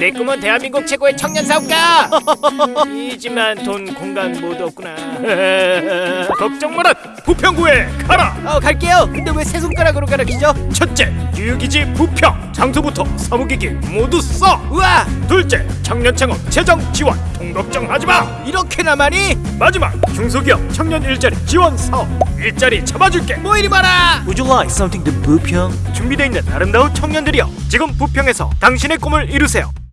내 꿈은 대한민국 최고의 청년 사업가. 이지만 돈 공간 모두 없구나. 걱정 마라. 부평구에 가라. 어 갈게요 근데 왜 세 손가락으로 가르치죠? 첫째, 유기지 부평. 장소부터 사무기기 모두 써. 우와 둘째, 청년 창업 재정 지원. 돈 걱정하지 마. 이렇게나 많이? 마지막, 중소기업 청년 일자리 지원 사업. 일자리 잡아줄게. 뭐 이리 봐라 Would you like something to 부평? 준비되어 있는 아름다운 청년들이여 지금 부평에서 당신의 꿈을 이루세요